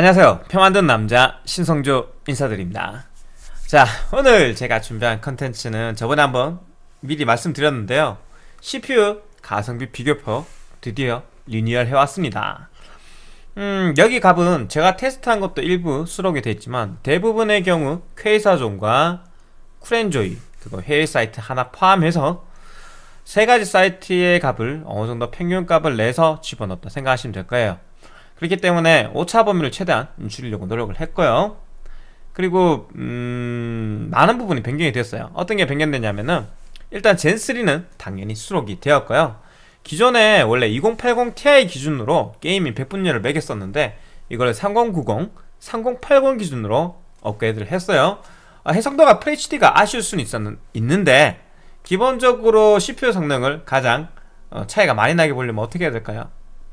안녕하세요. 표 만든 남자 신성조 인사드립니다. 자 오늘 제가 준비한 컨텐츠는 저번에 한번 미리 말씀드렸는데요. CPU 가성비 비교표 드디어 리뉴얼 해왔습니다. 음 여기 값은 제가 테스트한 것도 일부 수록이 있지만 대부분의 경우 퀘이사존과 쿨엔조이 그거 해외 사이트 하나 포함해서 세 가지 사이트의 값을 어느 정도 평균 값을 내서 집어넣었다 생각하시면 될 거예요 그렇기 때문에 오차 범위를 최대한 줄이려고 노력을 했고요. 그리고 음, 많은 부분이 변경이 됐어요. 어떤 게 변경됐냐면은 일단 젠3는 당연히 수록이 되었고요. 기존에 원래 2080 Ti 기준으로 게이밍 100분열을 매겼었는데 이걸 3090, 3080 기준으로 업그레이드를 했어요. 아, 해상도가 FHD가 아쉬울 수는 있었는, 있는데 기본적으로 CPU 성능을 가장 어, 차이가 많이 나게 보려면 어떻게 해야 될까요?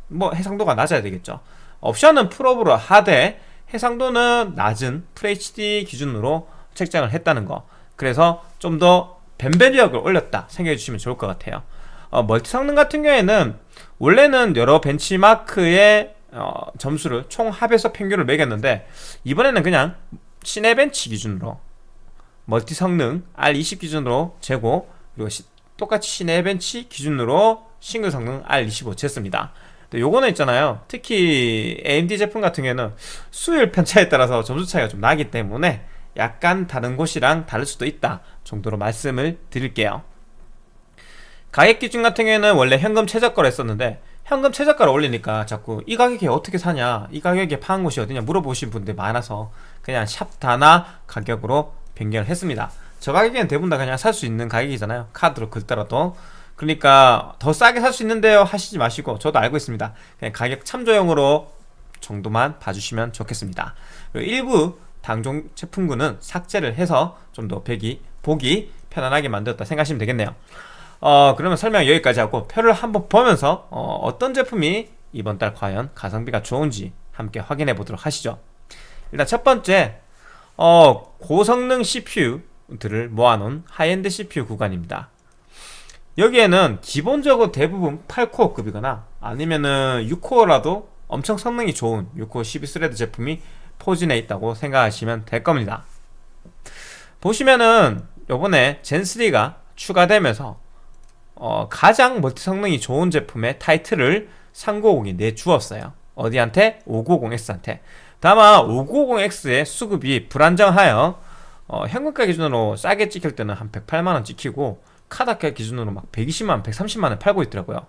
뭐 해상도가 낮아야 되겠죠 옵션은 풀업으로 하되 해상도는 낮은 FHD 기준으로 책정을 했다는 거. 그래서 좀더 변별력을 올렸다 생각해 주시면 좋을 것 같아요. 어, 멀티 성능 같은 경우에는 원래는 여러 벤치마크의 어, 점수를 총 합해서 평균을 매겼는데 이번에는 그냥 시네벤치 기준으로 멀티 성능 R20 기준으로 재고 그리고 시, 똑같이 시네벤치 기준으로 싱글 성능 R25 쟀습니다 요거는 있잖아요. 특히 AMD 제품 같은 경우에는 수율 편차에 따라서 점수 차이가 좀 나기 때문에 약간 다른 곳이랑 다를 수도 있다 정도로 말씀을 드릴게요. 가격 기준 같은 경우에는 원래 현금 최저가로 했었는데 현금 최저가를 올리니까 자꾸 이 가격에 어떻게 사냐 이 가격에 파는 곳이 어디냐 물어보신 분들이 많아서 그냥 샵 단화 가격으로 변경을 했습니다. 저 가격에는 대부분 다 그냥 살 수 있는 가격이잖아요. 카드로 긁더라도 그러니까 더 싸게 살 수 있는데요 하시지 마시고 저도 알고 있습니다. 그냥 가격 참조용으로 정도만 봐주시면 좋겠습니다. 그리고 일부 당종 제품군은 삭제를 해서 좀 더 배기 보기 편안하게 만들었다 생각하시면 되겠네요. 어 그러면 설명 여기까지 하고 표를 한번 보면서 어, 어떤 제품이 이번 달 과연 가성비가 좋은지 함께 확인해 보도록 하시죠. 일단 첫 번째 어, 고성능 CPU들을 모아놓은 하이엔드 CPU 구간입니다 여기에는 기본적으로 대부분 8코어급이거나 아니면은 6코어라도 엄청 성능이 좋은 6코어 12스레드 제품이 포진해 있다고 생각하시면 될 겁니다. 보시면은 요번에 젠3가 추가되면서 어, 가장 멀티 성능이 좋은 제품의 타이틀을 3950이 내주었어요. 어디한테? 590X한테. 다만 590X의 수급이 불안정하여 어, 현금가 기준으로 싸게 찍힐 때는 한 108만원 찍히고 카드가 기준으로 막 120만원, 130만원 팔고 있더라고요.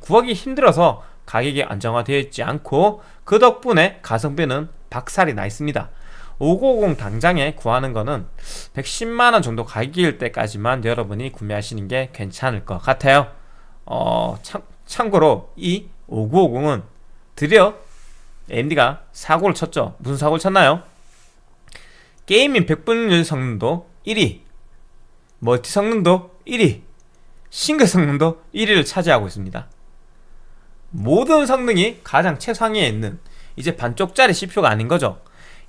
구하기 힘들어서 가격이 안정화되어 있지 않고 그 덕분에 가성비는 박살이 나 있습니다. 550 당장에 구하는 거는 110만원 정도 가격일 때까지만 여러분이 구매하시는 게 괜찮을 것 같아요. 어, 참, 참고로 이 5950은 드디어 AMD가 사고를 쳤죠. 무슨 사고를 쳤나요? 게이밍 100분율 성능도 1위 멀티 성능도 1위 싱글 성능도 1위를 차지하고 있습니다. 모든 성능이 가장 최상위에 있는 이제 반쪽짜리 CPU가 아닌 거죠.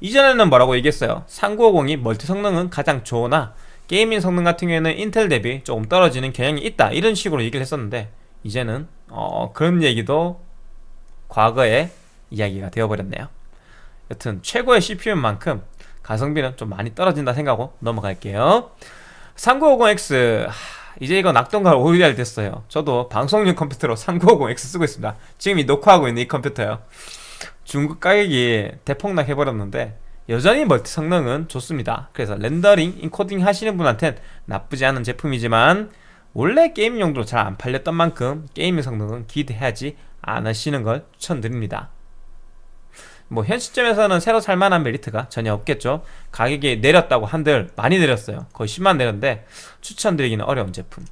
이전에는 뭐라고 얘기했어요? 3950이 멀티 성능은 가장 좋으나 게이밍 성능 같은 경우에는 인텔 대비 조금 떨어지는 경향이 있다. 이런 식으로 얘기를 했었는데 이제는 어, 그런 얘기도 과거의 이야기가 되어버렸네요. 여튼 최고의 CPU인 만큼 가성비는 좀 많이 떨어진다 생각하고 넘어갈게요 3950X 이제 이거 낙동강 오리알 됐어요. 저도 방송용 컴퓨터로 3950X 쓰고 있습니다. 지금 이 녹화하고 있는 이 컴퓨터요. 중국 가격이 대폭락 해버렸는데 여전히 멀티 성능은 좋습니다. 그래서 렌더링, 인코딩 하시는 분한텐 나쁘지 않은 제품이지만 원래 게임 용도로 잘 안 팔렸던 만큼 게임의 성능은 기대하지 않으시는 걸 추천드립니다 뭐 현 시점에서는 새로 살만한 메리트가 전혀 없겠죠. 가격이 내렸다고 한들 많이 내렸어요. 거의 10만 내렸는데 추천드리기는 어려운 제품.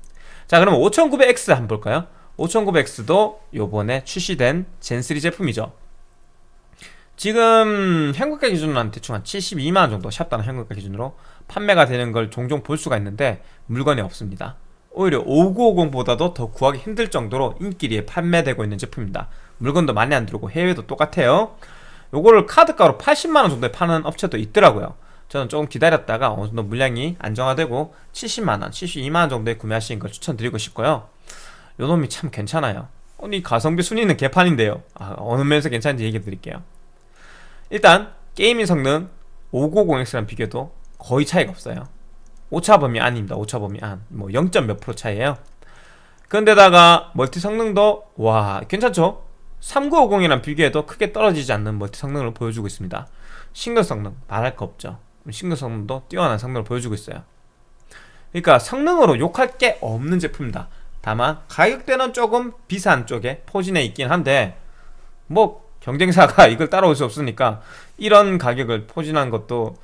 자 그럼 5900X 한번 볼까요? 5900X도 요번에 출시된 젠3 제품이죠. 지금 현금가 기준으로 한 대충 한 72만원 정도 샵다는 현금가 기준으로 판매가 되는 걸 종종 볼 수가 있는데 물건이 없습니다. 오히려 5950보다도 더 구하기 힘들 정도로 인기리에 판매되고 있는 제품입니다. 물건도 많이 안 들어오고 해외도 똑같아요 요거를 카드가로 80만원 정도에 파는 업체도 있더라고요. 저는 조금 기다렸다가 어느 정도 물량이 안정화되고 70만원, 72만원 정도에 구매하시는 걸 추천드리고 싶고요. 요놈이 참 괜찮아요. 아니 가성비 순위는 개판인데요. 아, 어느 면에서 괜찮은지 얘기 드릴게요. 일단 게이밍 성능 590X랑 비교도 거의 차이가 없어요. 오차 범위 안입니다. 오차 범위 안뭐 0. 몇 프로 차이에요. 그런데다가 멀티 성능도 와 괜찮죠 3950이랑 비교해도 크게 떨어지지 않는 멀티 성능을 보여주고 있습니다. 싱글 성능 말할 거 없죠. 싱글 성능도 뛰어난 성능을 보여주고 있어요. 그러니까 성능으로 욕할 게 없는 제품입니다. 다만 가격대는 조금 비싼 쪽에 포진해 있긴 한데 뭐 경쟁사가 이걸 따라올 수 없으니까 이런 가격을 포진한 것도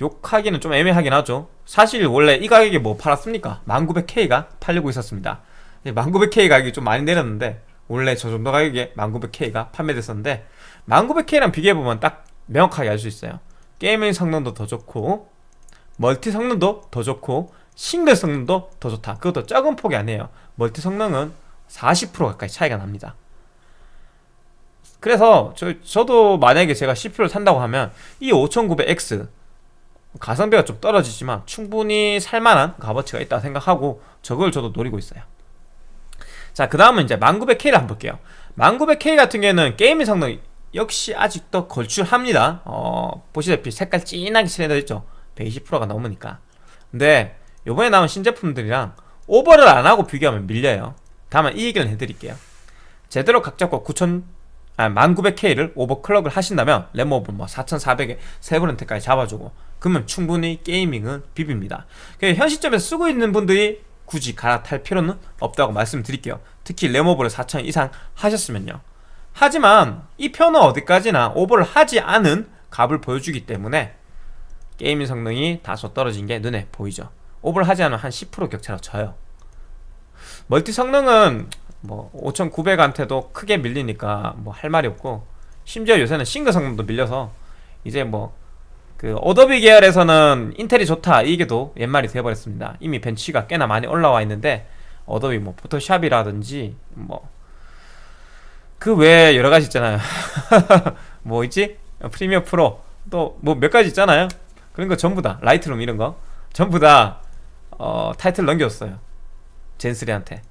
욕하기는 좀 애매하긴 하죠. 사실 원래 이 가격에 뭐 팔았습니까? 1900K가 팔리고 있었습니다. 1900K 가격이 좀 많이 내렸는데 원래 저 정도 가격에 1900K가 판매됐었는데 1900K랑 비교해보면 딱 명확하게 알 수 있어요. 게이밍 성능도 더 좋고 멀티 성능도 더 좋고 싱글 성능도 더 좋다. 그것도 적은 폭이 아니에요. 멀티 성능은 40% 가까이 차이가 납니다. 그래서 저, 저도 만약에 제가 CPU를 산다고 하면 이 5900X 가성비가 좀 떨어지지만 충분히 살만한 값어치가 있다 생각하고 저걸 저도 노리고 있어요 자 그 다음은 이제 1900K를 한번 볼게요. 1900K 같은 경우에는 게이밍 성능 역시 아직도 걸출합니다. 어, 보시다시피 색깔 진하게 칠해져 있죠. 120%가 넘으니까. 근데 요번에 나온 신제품들이랑 오버를 안하고 비교하면 밀려요. 다만 이 얘기는 해드릴게요. 제대로 각 잡고 9000 아, 1900K를 오버클럭을 하신다면 램오버 뭐 4400에 세브렌트까지 잡아주고 그러면 충분히 게이밍은 비빕니다. 현 시점에서 쓰고 있는 분들이 굳이 갈아탈 필요는 없다고 말씀드릴게요. 특히 램오버를 4000 이상 하셨으면요. 하지만 이 편은 어디까지나 오버를 하지 않은 값을 보여주기 때문에 게이밍 성능이 다소 떨어진 게 눈에 보이죠. 오버를 하지 않으면 한 10% 격차로 져요. 멀티 성능은 뭐 5900한테도 크게 밀리니까 뭐 할 말이 없고 심지어 요새는 싱글 성능도 밀려서 이제 뭐 그 어도비 계열에서는 인텔이 좋다 이게도 옛말이 되어버렸습니다. 이미 벤치가 꽤나 많이 올라와 있는데 어도비 뭐 포토샵이라든지 뭐 그 외에 여러가지 있잖아요. 뭐 있지? 프리미어 프로 또 뭐 몇 가지 있잖아요. 그런 거 전부 다 라이트룸 이런 거 전부 다 어, 타이틀 넘겼어요. Zen three한테.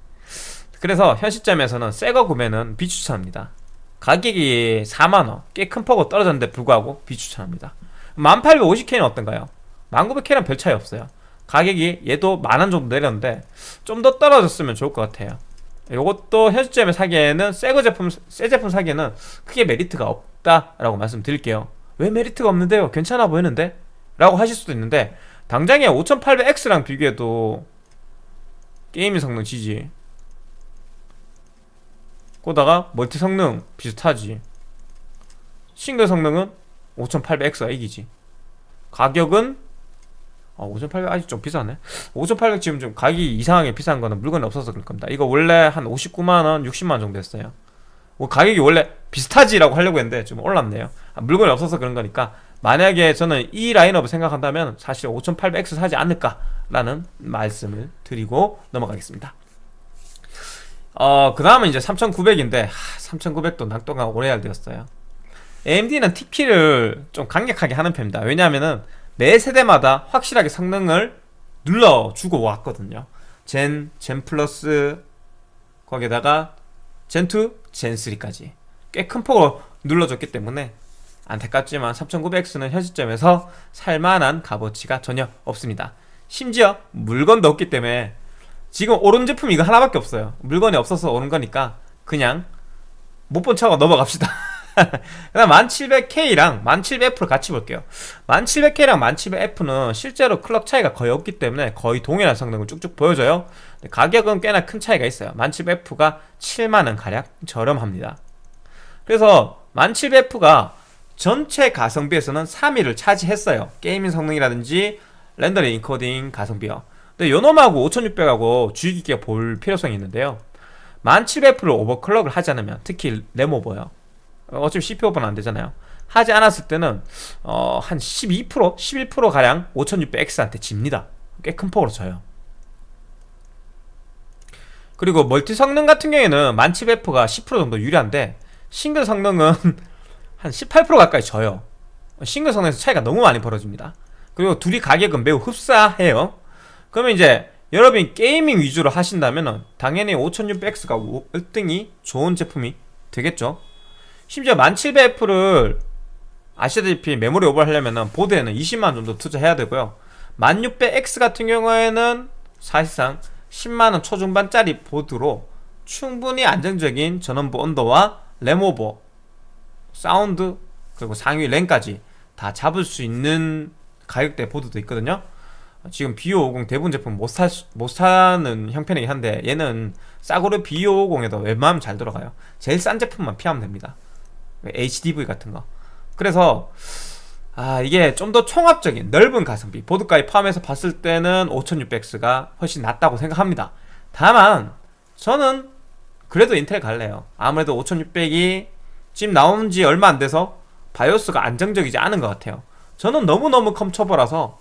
그래서 현 시점에서는 새거 구매는 비추천합니다. 가격이 4만원 꽤 큰 폭으로 떨어졌는데 불구하고 비추천합니다 1850K는 어떤가요? 1900K랑 별 차이 없어요 가격이 얘도 만원 정도 내렸는데 좀 더 떨어졌으면 좋을 것 같아요 이것도 현 시점에 사기에는 새거 제품 새 제품 사기에는 크게 메리트가 없다라고 말씀드릴게요 왜 메리트가 없는데요? 괜찮아 보이는데? 라고 하실 수도 있는데 당장에 5800X랑 비교해도 게임의 성능 지지 거다가 멀티 성능 비슷하지 싱글 성능은 5800X가 이기지. 가격은 아, 5800 아직 좀 비싸네. 5800 지금 좀 가격이 이상하게 비싼 거는 물건이 없어서 그럴 겁니다. 이거 원래 한 59만원 60만원 정도 했어요. 뭐 가격이 원래 비슷하지라고 하려고 했는데 좀 올랐네요. 아, 물건이 없어서 그런 거니까 만약에 저는 이 라인업을 생각한다면 사실 5800X 사지 않을까라는 말씀을 드리고 넘어가겠습니다. 어, 그 다음은 이제 3900인데 3900도 낙동강 오래야 되었어요 AMD는 TP를 좀 강력하게 하는 편입니다. 왜냐하면은 매 세대마다 확실하게 성능을 눌러주고 왔거든요. 젠, 젠 플러스 거기에다가 젠2, 젠3까지 꽤 큰 폭으로 눌러줬기 때문에 안타깝지만 3900X는 현 시점에서 살만한 값어치가 전혀 없습니다. 심지어 물건도 없기 때문에 지금 오른 제품 이거 하나밖에 없어요. 물건이 없어서 오른 거니까 그냥 못본 척하고 넘어갑시다 그 다음 1700K랑 1700F를 같이 볼게요. 1700K랑 1700F는 실제로 클럭 차이가 거의 없기 때문에 거의 동일한 성능을 쭉쭉 보여줘요. 가격은 꽤나 큰 차이가 있어요. 1700F가 7만원 가량 저렴합니다. 그래서 1700F가 전체 가성비에서는 3위를 차지했어요. 게이밍 성능이라든지 렌더링 인코딩 가성비요. 근데 요놈하고 5600하고 주의 깊게 볼 필요성이 있는데요. 1700F를 오버클럭을 하지 않으면 특히 램오버요 어차피 CPU 오버는 안되잖아요. 하지 않았을 때는 어, 한 12% 11%가량 5600X한테 집니다. 꽤 큰 폭으로 져요. 그리고 멀티 성능 같은 경우에는 1700F가 10% 정도 유리한데 싱글 성능은 한 18% 가까이 져요. 싱글 성능에서 차이가 너무 많이 벌어집니다. 그리고 둘이 가격은 매우 흡사해요. 그러면 이제 여러분이 게이밍 위주로 하신다면 당연히 5600X가 1등이 좋은 제품이 되겠죠 심지어 1700F를 아시다시피 메모리 오버하려면 보드에는 20만 정도 투자해야 되고요. 1600X 같은 경우에는 사실상 10만원 초중반짜리 보드로 충분히 안정적인 전원부 온도와 램오버 사운드 그리고 상위 램까지 다 잡을 수 있는 가격대 보드도 있거든요. 지금 B550 대부분 제품 못, 사, 못 사는 형편이긴 한데 얘는 싸구려 B550에도 웬만하면 잘 들어가요. 제일 싼 제품만 피하면 됩니다 HDV 같은 거. 그래서 아 이게 좀 더 총합적인 넓은 가성비 보드까지 포함해서 봤을 때는 5600X가 훨씬 낫다고 생각합니다. 다만 저는 그래도 인텔 갈래요. 아무래도 5600이 지금 나온 지 얼마 안 돼서 바이오스가 안정적이지 않은 것 같아요. 저는 너무너무 컴처버라서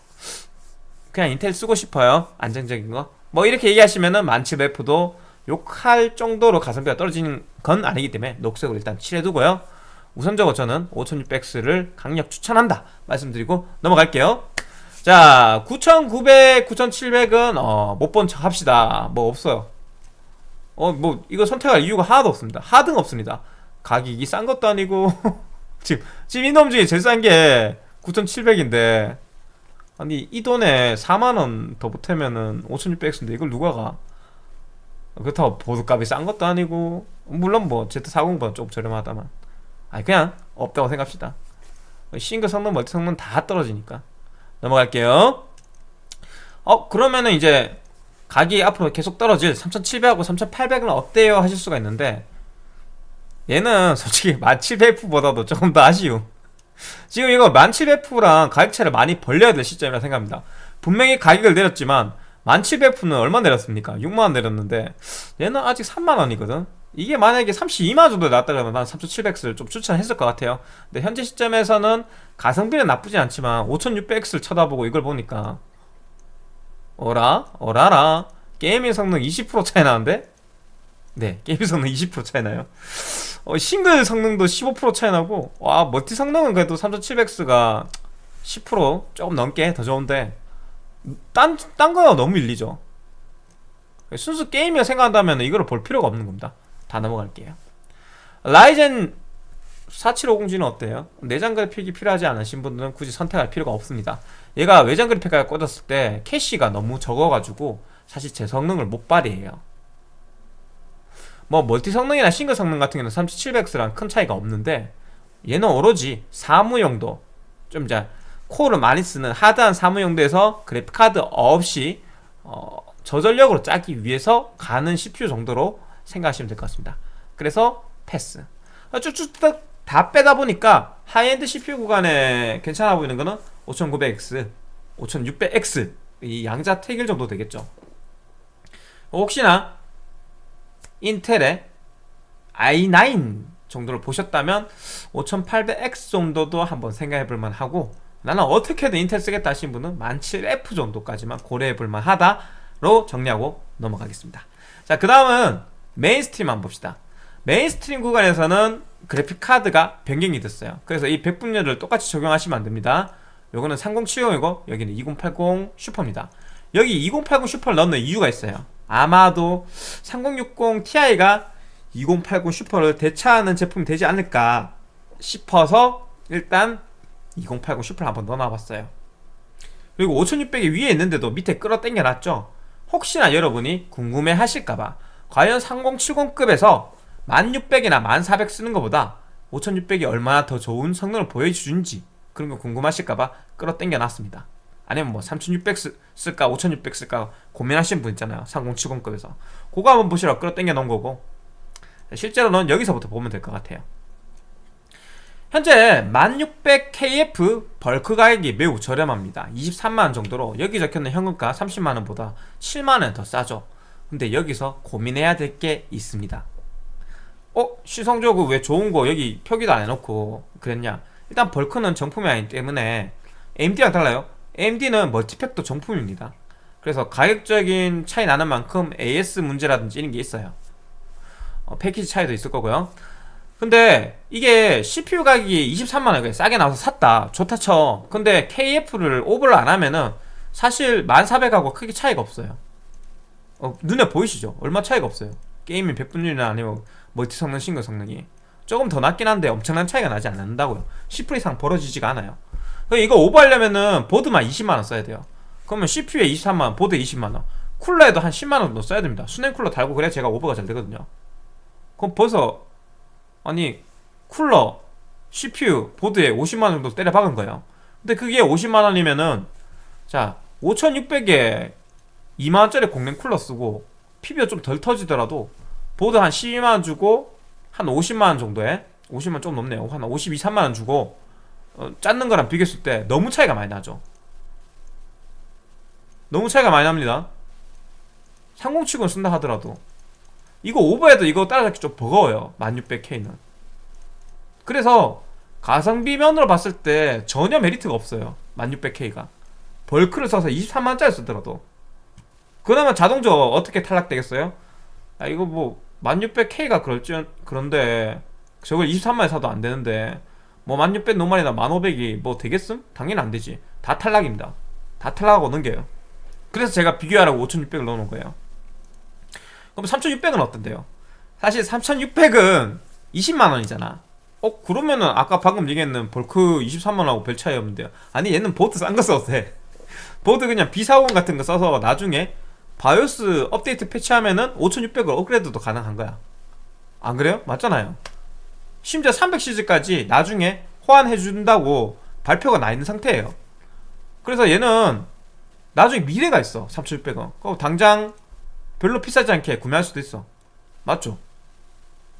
그냥 인텔 쓰고 싶어요. 안정적인 거 뭐 이렇게 얘기하시면은 만칩F도 욕할 정도로 가성비가 떨어지는 건 아니기 때문에 녹색으로 일단 칠해두고요 우선적으로 저는 5600X를 강력 추천한다 말씀드리고 넘어갈게요. 자 9900, 9700은 어, 못 본 척 합시다. 뭐 없어요. 어 뭐 이거 선택할 이유가 하나도 없습니다. 하등 없습니다. 가격이 싼 것도 아니고 지금 지금 이놈 중에 제일 싼 게 9700인데 아니 이 돈에 4만원 더 보태면은 5600X인데 이걸 누가 가? 그렇다고 보드값이 싼 것도 아니고 물론 뭐 Z40보다 조금 저렴하다만 아니 그냥 없다고 생각합시다. 싱글 성능 멀티 성능 다 떨어지니까. 넘어갈게요. 어 그러면은 이제 가격이 앞으로 계속 떨어질 3700하고 3800은 어때요 하실 수가 있는데 얘는 솔직히 1700F보다도 조금 더 아쉬움. 지금 이거 1700F랑 가격 차를 많이 벌려야 될 시점이라 생각합니다. 분명히 가격을 내렸지만 1700F는 얼마 내렸습니까? 6만원 내렸는데 얘는 아직 3만원이거든 이게 만약에 32만원 정도 나왔다 그러면 난 3700X를 좀 추천했을 것 같아요. 근데 현재 시점에서는 가성비는 나쁘지 않지만 5600X를 쳐다보고 이걸 보니까 어라? 어라라? 게이밍 성능 20% 차이 나는데? 네 게이밍 성능 20% 차이 나요. 어, 싱글 성능도 15% 차이 나고 와 멀티 성능은 그래도 3700X가 10% 조금 넘게 더 좋은데 딴, 딴 거야 너무 밀리죠. 순수 게임이라 생각한다면 이걸 볼 필요가 없는 겁니다 다 넘어갈게요. 라이젠 4750G는 어때요? 내장 그래픽이 필요하지 않으신 분들은 굳이 선택할 필요가 없습니다. 얘가 외장 그래픽까지 꽂았을 때 캐시가 너무 적어가지고 사실 제 성능을 못 발휘해요. 뭐 멀티 성능이나 싱글 성능 같은 경우는 3700X랑 큰 차이가 없는데 얘는 오로지 사무용도 좀 이제 코어를 많이 쓰는 하드한 사무용도에서 그래픽카드 없이 어, 저전력으로 짜기 위해서 가는 CPU 정도로 생각하시면 될 것 같습니다. 그래서 패스. 쭉쭉 다 빼다 보니까 high-end CPU 구간에 괜찮아 보이는 거는 5900X, 5600X 이 양자택일 정도 되겠죠. 혹시나 인텔의 i9 정도를 보셨다면 5800X 정도도 한번 생각해 볼만 하고 나는 어떻게든 인텔 쓰겠다 하신 분은 17F 정도까지만 고려해 볼만 하다로 정리하고 넘어가겠습니다. 자 그 다음은 mainstream 한번 봅시다. mainstream 구간에서는 그래픽카드가 변경이 됐어요. 그래서 이 백분율을 똑같이 적용하시면 안됩니다. 요거는 3070이고 여기는 2080 슈퍼입니다. 여기 2080 슈퍼를 넣는 이유가 있어요. 아마도 3060 Ti가 2080 슈퍼를 대체하는 제품이 되지 않을까 싶어서 일단 2080 슈퍼를 한번 넣어놔봤어요. 그리고 5600이 위에 있는데도 밑에 끌어당겨 놨죠? 혹시나 여러분이 궁금해 하실까봐 과연 3070급에서 1600이나 1400 쓰는 것보다 5600이 얼마나 더 좋은 성능을 보여주는지 그런 거 궁금하실까봐 끌어당겨 놨습니다. 아니면 뭐 3600 쓸까 5600 쓸까 고민하시는 분 있잖아요. 3070급에서. 그거 한번 보시라고 끌어당겨 놓은 거고. 실제로는 여기서부터 보면 될 것 같아요. 현재 1600KF 벌크 가격이 매우 저렴합니다. 23만원 정도로 여기 적혀있는 현금가 30만원보다 7만원 더 싸죠 근데 여기서 고민해야 될 게 있습니다. 어? 시성적으로 왜 좋은 거 여기 표기도 안 해놓고 그랬냐? 일단 벌크는 정품이 아니기 때문에 AMD랑 달라요. AMD는 멀티팩도 정품입니다. 그래서 가격적인 차이 나는 만큼 AS 문제라든지 이런 게 있어요. 어, 패키지 차이도 있을 거고요. 근데 이게 CPU 가격이 23만원 싸게 나와서 샀다. 좋다 쳐. 근데 KF를 오버를 안 하면은 사실 1400하고 크게 차이가 없어요 어, 눈에 보이시죠? 얼마 차이가 없어요. 게임이 100분율이나 아니면 멀티 성능 싱글 성능이 조금 더 낮긴 한데 엄청난 차이가 나지 않는다고요. 10% 이상 벌어지지가 않아요. 이거 오버하려면은 보드만 20만원 써야 돼요. 그러면 CPU에 23만원 보드에 20만원 쿨러에도 한 10만원 정도 써야 됩니다. 수냉 쿨러 달고 그래야 제가 오버가 잘 되거든요. 그럼 벌써 아니 쿨러 CPU 보드에 50만원 정도 때려 박은 거예요. 근데 그게 50만원이면은 자 5600에 2만원짜리 공랭 쿨러 쓰고 PB가 좀 덜 터지더라도 보드 한 12만원 주고 한 50만원 정도에 50만원 좀 넘네요. 한 52, 3만원 주고 어, 짰는 거랑 비교했을 때 너무 차이가 많이 나죠. 너무 차이가 많이 납니다. 3070 쓴다 하더라도. 이거 오버해도 이거 따라잡기 좀 버거워요. 1600K는. 그래서 가성비 면으로 봤을 때 전혀 메리트가 없어요. 1600K가. 벌크를 써서 23만원짜리 쓰더라도 그러면 자동차 어떻게 탈락되겠어요? 아 이거 뭐 1600K가 그럴지 그런데 저걸 23만에 사도 안 되는데 뭐 1600 노말이나 1500이 뭐 되겠음? 당연히 안 되지. 다 탈락입니다. 다 탈락하고 넘겨요. 그래서 제가 비교하라고 5600을 넣어놓은 거예요. 그럼 3600은 어떤데요? 사실 3600은 20만원이잖아. 어 그러면은 아까 방금 얘기했는 볼크 23만원하고 별 차이 없는데요. 아니 얘는 보드 싼 거 써도 돼. 보드 그냥 B40 같은 거 써서 나중에 바이오스 업데이트 패치하면은 5600으로 업그레이드도 가능한 거야. 안 그래요? 맞잖아요. 심지어 300시리즈까지 나중에 호환해준다고 발표가 나 있는 상태예요. 그래서 얘는 나중에 미래가 있어 3600은. 그럼 당장 별로 비싸지 않게 구매할 수도 있어. 맞죠?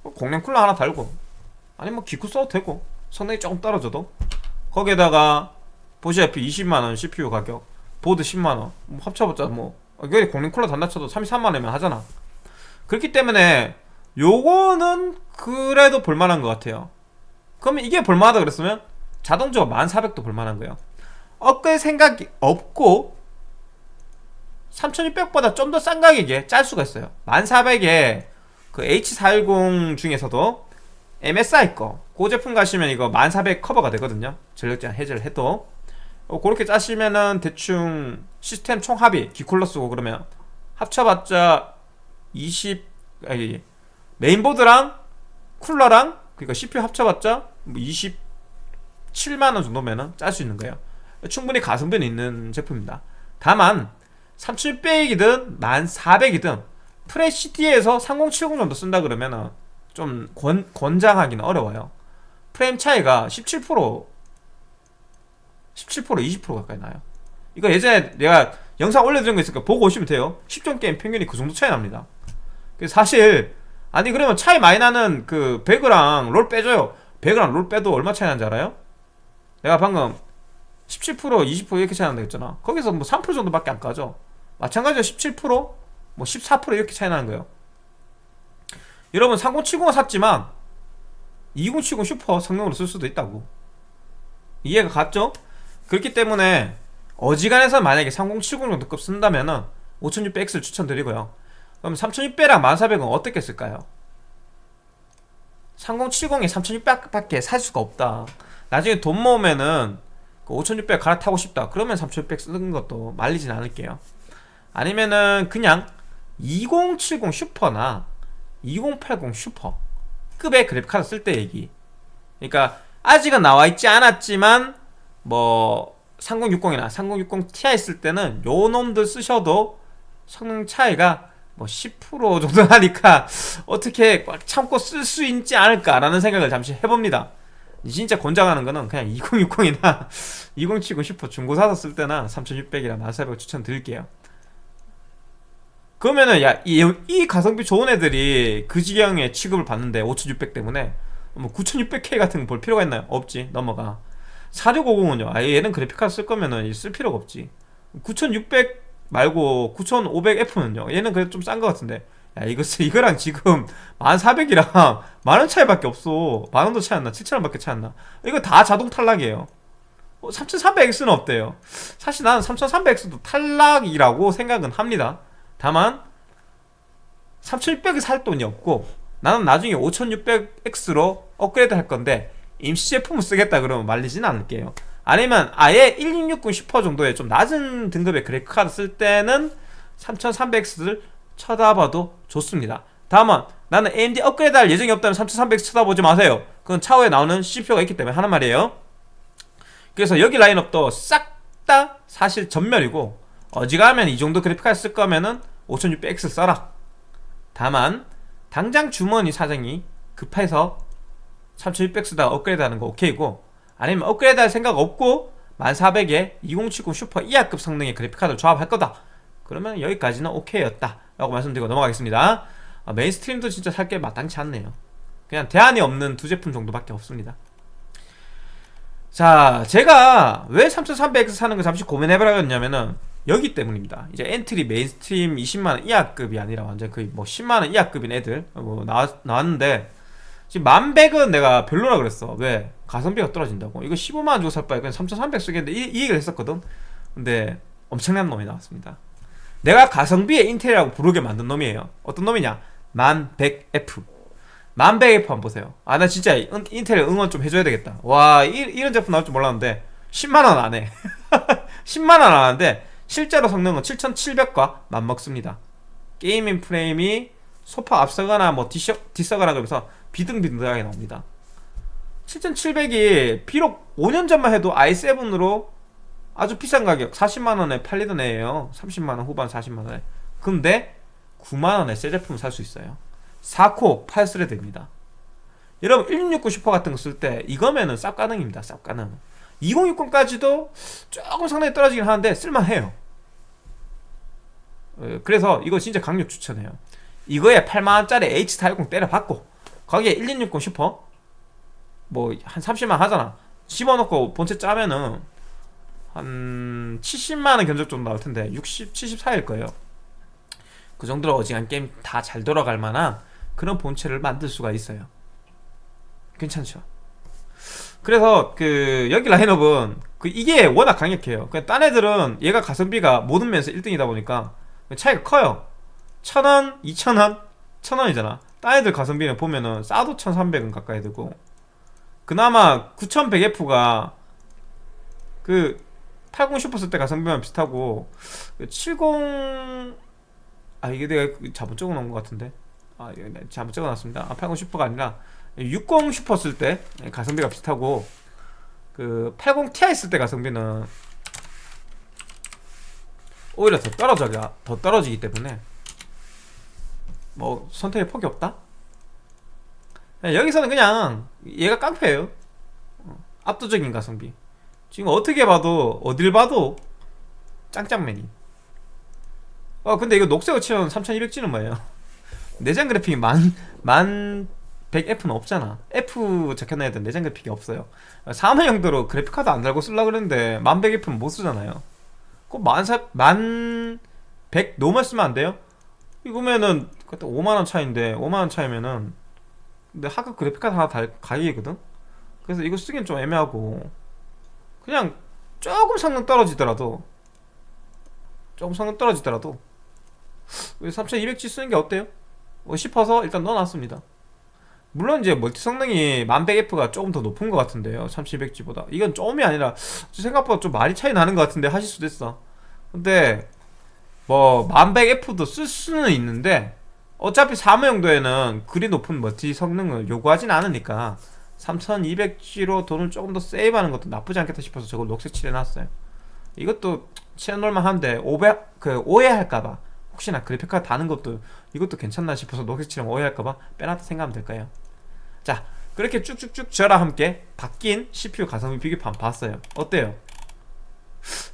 공랭 쿨러 하나 달고 아니 뭐 기쿠 써도 되고 성능이 조금 떨어져도. 거기에다가 보시다시피 20만원 CPU 가격 보드 10만원. 뭐 합쳐봤자 뭐 여기 공랭 쿨러 단다 쳐도 33만원이면 하잖아 그렇기 때문에 요거는 그래도 볼만한 것 같아요 그러면 이게 볼만하다 그랬으면 자동적으로 1400도 볼만한 거예요 업글 생각이 없고 3600보다 좀 더 싼 가격에 짤 수가 있어요 1400에 그 H410 중에서도 MSI 거, 그 제품 가시면 이거 1400 커버가 되거든요. 전력 제한 해제를 해도. 어, 그렇게 짜시면은 대충 시스템 총 합이 기쿨러 쓰고 그러면 합쳐봤자 20, 아니, 메인보드랑 쿨러랑 그러니까 CPU 합쳐봤자 뭐 27만원 정도면은 짤 수 있는 거예요. 충분히 가성비는 있는 제품입니다. 다만 3600이든 1400이든 프레시티에서 3070 정도 쓴다 그러면은 좀 권, 권장하기는 어려워요 프레임 차이가 17% 17% 20% 가까이 나요. 이거 예전에 내가 영상 올려드린 거 있으니까 보고 오시면 돼요. 10점 게임 평균이 그 정도 차이 납니다. 사실 아니 그러면 차이 많이 나는 그 배그랑 롤 빼줘요. 배그랑 롤 빼도 얼마 차이 나는지 알아요? 내가 방금 17% 20% 이렇게 차이 난다 했잖아. 거기서 뭐 3% 정도밖에 안 까죠. 마찬가지로 17%뭐 14% 이렇게 차이 나는 거예요. 여러분 3070을 샀지만 2070 슈퍼 성능으로 쓸 수도 있다고. 이해가 갔죠? 그렇기 때문에 어지간해서 만약에 3070 정도급 쓴다면은 5600X를 추천드리고요. 그럼 3600랑 1400은 어떻게 쓸까요? 3070에 3600밖에 살 수가 없다. 나중에 돈 모으면은 그5600 갈아타고 싶다. 그러면 3600 쓰는 것도 말리진 않을게요. 아니면은 그냥 2070 슈퍼나 2080 슈퍼 급의 그래픽카드 쓸 때 얘기. 그러니까 아직은 나와 있지 않았지만 뭐 3060이나 3060 Ti 쓸 때는 요 놈들 쓰셔도 성능 차이가 뭐 10% 정도 나니까 어떻게 참고 쓸 수 있지 않을까라는 생각을 잠시 해봅니다. 진짜 권장하는 거는 그냥 2060이나 2070 슈퍼 중고 사서 쓸 때나 3600이나 1400 추천드릴게요. 그러면은 야이 이 가성비 좋은 애들이 그 지경에 취급을 받는데 5600 때문에 뭐 9600K 같은 거 볼 필요가 있나요? 없지. 넘어가 4650은요 아 얘는 그래픽카드 쓸 거면은 쓸 필요가 없지. 9600 말고 9500F는요 얘는 그래도 좀싼거 같은데. 야 이거 이거랑 지금 1400이랑 만원 차이밖에 없어. 만원도 차이 안나. 7천원밖에 차이 안나. 이거 다 자동 탈락이에요. 어, 3300X는 없대요? 사실 나는 3300X도 탈락이라고 생각은 합니다. 다만 3600을 살 돈이 없고 나는 나중에 5600X로 업그레이드 할 건데 임시 제품을 쓰겠다 그러면 말리진 않을게요. 아니면 아예 1660 슈퍼 정도의 좀 낮은 등급의 그래픽카드 쓸 때는 3300X를 쳐다봐도 좋습니다. 다만 나는 AMD 업그레이드 할 예정이 없다면 3300 쳐다보지 마세요. 그건 차후에 나오는 CPU가 있기 때문에 하는 말이에요. 그래서 여기 라인업도 싹 다 사실 전멸이고 어지간하면 이 정도 그래픽 카드 쓸 거면은 5600X 써라. 다만 당장 주머니 사정이 급해서 3600 쓰다가 업그레이드 하는 거 오케이고 아니면 업그레이드 할 생각 없고 1400에 2070 슈퍼 이하급 성능의 그래픽카드를 조합할 거다. 그러면 여기까지는 오케이였다. 라고 말씀드리고 넘어가겠습니다. 아, mainstream도 진짜 살 게 마땅치 않네요. 그냥 대안이 없는 두 제품 정도밖에 없습니다. 자 제가 왜 3300X 사는 걸 잠시 고민해보라겠냐면은 여기 때문입니다. 이제 entry mainstream 20만원 이하급이 아니라 완전 거의 뭐 10만원 이하급인 애들 뭐 나왔, 나왔는데 지금 만백은 내가 별로라 그랬어. 왜? 가성비가 떨어진다고? 이거 15만원 주고 살 바에 그냥 3300 쓰겠는데 이, 이 얘기를 했었거든. 근데 엄청난 놈이 나왔습니다. 내가 가성비의 인텔이라고 부르게 만든 놈이에요. 어떤 놈이냐? 만100F 만100F 한번 보세요. 아 나 진짜 인텔 응원 좀 해줘야 되겠다. 와 이, 이런 제품 나올 줄 몰랐는데 10만원 안해. 10만원 안 하는데 실제로 성능은 7700과 맞먹습니다. 게이밍 프레임이 소파 앞서거나 뭐 뒤셔, 뒤서거나 그러면서 비등비등하게 나옵니다. 7700이 비록 5년 전만 해도 i7으로 아주 비싼 가격 40만원에 팔리던 애예요. 30만원 후반 40만원에. 근데 9만원에 새 제품을 살수 있어요. 4코 8스레드입니다. 여러분 1669 슈퍼 같은 거 쓸 때 이거면은 쌉 가능입니다. 쌉 가능. 2060까지도 조금 상당히 떨어지긴 하는데 쓸만해요. 어, 그래서 이거 진짜 강력 추천해요. 이거에 8만원짜리 H410 때려받고 거기에 1260 슈퍼? 뭐 한 30만 하잖아. 집어넣고 본체 짜면은 한 70만원 견적 정도 나올 텐데 60, 74일 거예요. 그 정도로 어지간 게임 다 잘 돌아갈 만한 그런 본체를 만들 수가 있어요. 괜찮죠? 그래서 그 여기 라인업은 그 이게 워낙 강력해요. 그냥 딴 애들은 얘가 가성비가 모든 면에서 1등이다 보니까 차이가 커요. 1000원, 2000원, 1000원이잖아 딴 애들 가성비는 보면은 싸도 1300원 가까이 되고 그나마 9100F가 그 80 슈퍼 쓸때 가성비만 비슷하고 70... 아 이게 내가 잘못 적어놓은 것 같은데? 아 잘못 적어놨습니다. 아, 80 슈퍼가 아니라 60 슈퍼 쓸 때 가성비가 비슷하고 그 80 ti 쓸 때 가성비는 오히려 더 떨어져 더 떨어지기 때문에 뭐 선택의 폭이 없다? 여기서는 그냥 얘가 깡패예요. 어, 압도적인 가성비. 지금 어떻게 봐도 어딜 봐도 짱짱맨이. 어 근데 이거 녹색으로 치면 3200G는 뭐예요? 내장 그래픽이 만, 만 100F는 없잖아. F 적혀놔야 돼 내장 그래픽이 없어요. 사무용도로 그래픽카드 안 달고 쓰려고 그랬는데 만 100F는 못 쓰잖아요. 꼭만 만 100 normal 쓰면 안 돼요? 이거면은 그때 5만원 차인데 5만원 차이면은 근데 하급 그래픽카드 하나 달 가격이거든? 그래서 이거 쓰기엔 좀 애매하고 그냥 조금 성능 떨어지더라도 조금 성능 떨어지더라도 3200G 쓰는 게 어때요? 뭐 싶어서 일단 넣어놨습니다 물론 이제 멀티 성능이 1100F가 조금 더 높은 것 같은데요 3200G보다 이건 좀이 아니라 생각보다 좀 많이 차이 나는 것 같은데 하실 수도 있어 근데 뭐 1100F도 쓸 수는 있는데 어차피 사무용도에는 그리 높은 멀티 성능을 요구하진 않으니까 3200G로 돈을 조금 더 세이브하는 것도 나쁘지 않겠다 싶어서 저걸 녹색 칠해놨어요. 이것도 칠해놓을만 한데 500, 그 오해할까봐 혹시나 그래픽카드 다는 것도 이것도 괜찮나 싶어서 녹색 칠하면 오해할까봐 빼놨다 생각하면 될까요. 자 그렇게 쭉쭉쭉 저랑 함께 바뀐 CPU 가성비 비교판 봤어요. 어때요?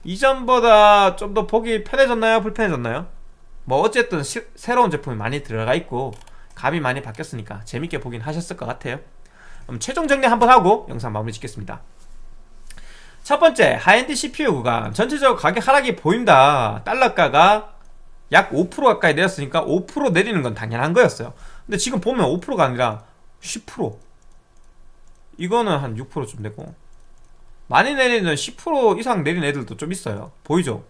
이전보다 좀 더 보기 편해졌나요? 불편해졌나요? 뭐 어쨌든 시, 새로운 제품이 많이 들어가 있고 값이 많이 바뀌었으니까 재밌게 보긴 하셨을 것 같아요. 그럼 최종 정리 한번 하고 영상 마무리 짓겠습니다. 첫 번째 high-end CPU 구간. 전체적으로 가격 하락이 보인다. 달러가가 약 5% 가까이 내렸으니까 5% 내리는 건 당연한 거였어요. 근데 지금 보면 5%가 아니라 10% 이거는 한 6%좀 되고 많이 내리는 10% 이상 내린 애들도 좀 있어요 보이죠?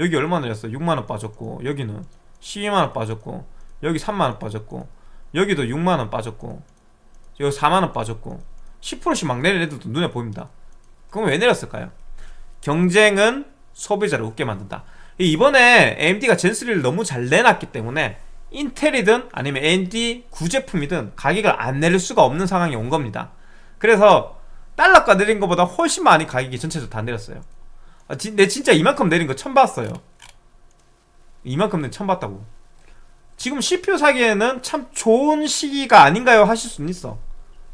여기 얼마 내렸어? 6만원 빠졌고 여기는 12만원 빠졌고 여기 3만원 빠졌고 여기도 6만원 빠졌고 여기 4만원 빠졌고 10%씩 막 내린 애들도 눈에 보입니다 그럼 왜 내렸을까요? 경쟁은 소비자를 웃게 만든다 이번에 AMD가 젠3를 너무 잘 내놨기 때문에 인텔이든 아니면 AMD 구제품이든 가격을 안 내릴 수가 없는 상황이 온 겁니다 그래서 달러가 내린 것보다 훨씬 많이 가격이 전체적으로 다 내렸어요. 아, 지- 내 진짜 이만큼 내린 거 처음 봤어요. 이만큼 내 처음 봤다고. 지금 CPU 사기에는 참 좋은 시기가 아닌가요? 하실 수는 있어.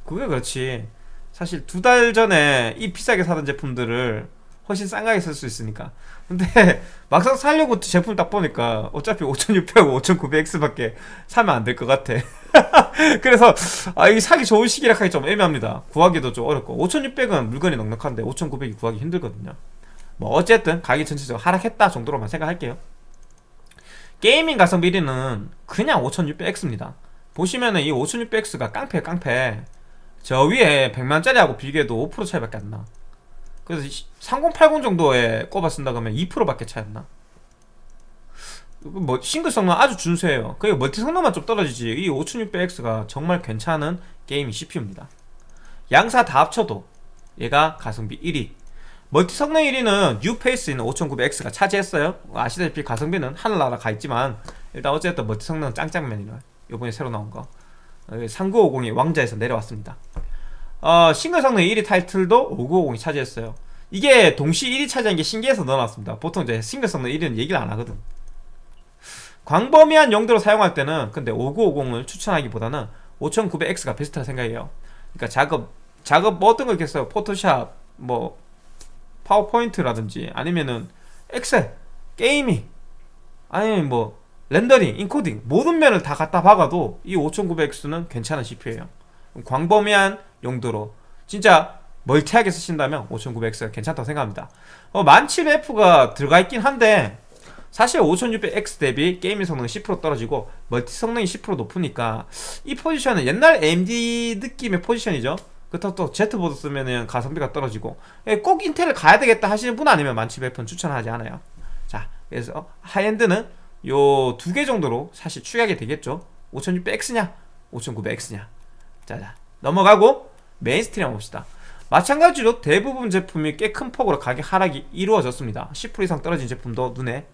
그게 그렇지. 사실 두 달 전에 이 비싸게 사던 제품들을 훨씬 싼 가격에 살수 있으니까. 근데 막상 살려고 제품 딱 보니까 어차피 5600하고 5900X밖에 사면 안 될 것 같아. 그래서 아 이게 사기 좋은 시기라 하기 좀 애매합니다. 구하기도 좀 어렵고. 5600은 물건이 넉넉한데 5900이 구하기 힘들거든요. 뭐 어쨌든 가격이 전체적으로 하락했다 정도로만 생각할게요. 게이밍 가성비 1위는 그냥 5600X입니다. 보시면은 이 5600X가 깡패 깡패. 저 위에 100만짜리하고 비교해도 5% 차이밖에 안나 그래서 3080 정도에 꼽아 쓴다 그러면 2%밖에 차이 안 나. 뭐 싱글 성능 아주 준수해요. 그게 멀티 성능만 좀 떨어지지. 이 5600X가 정말 괜찮은 gaming CPU입니다. 양사 다 합쳐도 얘가 가성비 1위. 멀티 성능 1위는 뉴페이스인 5900X가 차지했어요. 아시다시피 가성비는 하늘나라 가 있지만 일단 어쨌든 멀티 성능은 짱짱맨이라 요번에 새로 나온 거 3950이 왕좌에서 내려왔습니다. 어, 싱글 성능 1위 타이틀도 5950이 차지했어요. 이게 동시 1위 차지한 게 신기해서 넣어놨습니다. 보통 이제 싱글 성능 1위는 얘기를 안 하거든. 광범위한 용도로 사용할 때는 근데 5950을 추천하기보다는 5900X가 베스트라 생각해요. 그러니까 작업 작업 뭐 어떤 거 있겠어요? 포토샵, 뭐 파워포인트라든지 아니면은 엑셀, gaming, 아니면 뭐 렌더링, 인코딩 모든 면을 다 갖다 박아도 이 5900X는 괜찮은 CPU예요. 광범위한 용도로 진짜 멀티하게 쓰신다면 5900X가 괜찮다고 생각합니다. 어, 1700F가 들어가 있긴 한데 사실 5600X 대비 gaming 성능이 10% 떨어지고 멀티 성능이 10% 높으니까 이 포지션은 옛날 AMD 느낌의 포지션이죠. 그렇다고 또 Z보드 쓰면은 가성비가 떨어지고 예, 꼭 인텔을 가야 되겠다 하시는 분 아니면 1700F는 추천하지 않아요. 자 그래서 high-end는 요 두 개 정도로 사실 축약이 되겠죠. 5600X냐 5900X냐 자자 넘어가고 mainstream 봅시다. 마찬가지로 대부분 제품이 꽤 큰 폭으로 가격 하락이 이루어졌습니다. 10% 이상 떨어진 제품도 눈에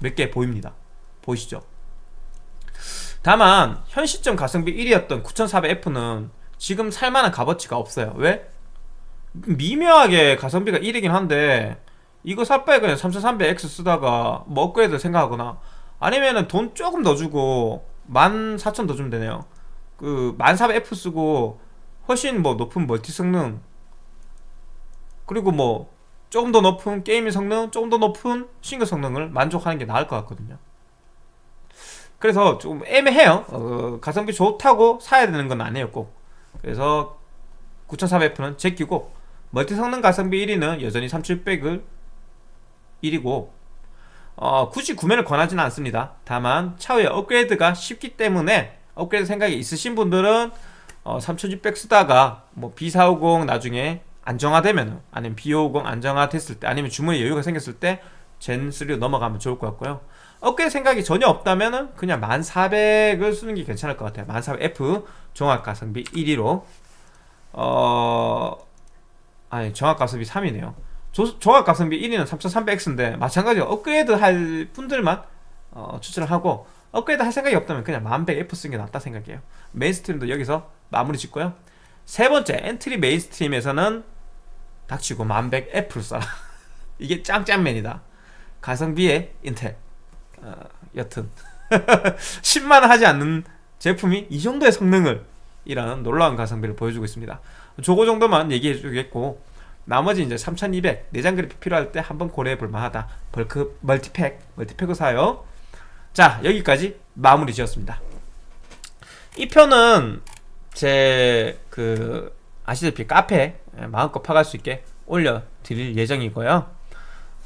몇 개 보입니다. 보이시죠? 다만 현 시점 가성비 1위였던 9400F는 지금 살만한 값어치가 없어요. 왜? 미묘하게 가성비가 1위긴 한데 이거 살 바에 그냥 3300X 쓰다가 뭐 업그레이드 생각하거나 아니면은 돈 조금 더 주고 14,000 더 주면 되네요 그 1400F 쓰고 훨씬 뭐 높은 multi 성능 그리고 뭐 조금 더 높은 gaming 성능 조금 더 높은 싱글 성능을 만족하는 게 나을 것 같거든요. 그래서 좀 애매해요. 어, 가성비 좋다고 사야 되는 건 아니에요 꼭 그래서 9400F는 제끼고 multi 성능 가성비 1위는 여전히 3700을 1위고 어, 굳이 구매를 권하지는 않습니다. 다만 차후에 업그레이드가 쉽기 때문에 업그레이드 생각이 있으신 분들은 어, 3600 쓰다가 뭐 B450 나중에 안정화되면 아니면 B550 안정화됐을 때 아니면 주문에 여유가 생겼을 때 젠3로 넘어가면 좋을 것 같고요. 업그레이드 생각이 전혀 없다면 그냥 1400을 쓰는 게 괜찮을 것 같아요. 1400F 종합가성비 1위로. 어... 아니 종합가성비 3위네요. 종합가성비 1위는 3300X인데 마찬가지로 업그레이드 할 분들만 어, 추천을 하고 업그레이드 할 생각이 없다면 그냥 1100F 쓰는 게 낫다 생각해요. mainstream도 여기서 마무리 짓고요. 세 번째 entry mainstream에서는 닥치고 1100F를 써라. 이게 짱짱맨이다. 가성비의 인텔. 어, 여튼. 10만원 하지 않는 제품이 이 정도의 성능을 이라는 놀라운 가성비를 보여주고 있습니다. 저거 정도만 얘기해 주겠고 나머지 이제 3200 내장 그래픽 필요할 때 한번 고려해 볼 만하다. bulk multipack multipack을 사요 자 여기까지 마무리 지었습니다. 이 편은 제 그 아시다시피 카페 마음껏 파갈 수 있게 올려 드릴 예정이고요.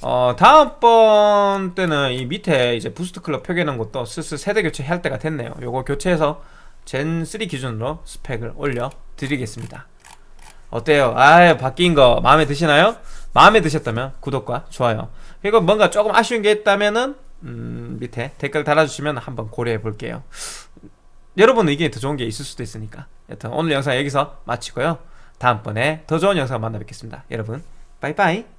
어 다음번 때는 이 밑에 이제 boost clock 표기하는 것도 슬슬 세대 교체할 때가 됐네요. 요거 교체해서 젠3 기준으로 스펙을 올려 드리겠습니다. 어때요? 아 바뀐 거 마음에 드시나요? 마음에 드셨다면 구독과 좋아요. 그리고 뭔가 조금 아쉬운 게 있다면은 음, 밑에 댓글 달아주시면 한번 고려해 볼게요. 여러분 의견이 더 좋은 게 있을 수도 있으니까. 여튼 오늘 영상 여기서 마치고요. 다음번에 더 좋은 영상 만나 뵙겠습니다. 여러분 빠이빠이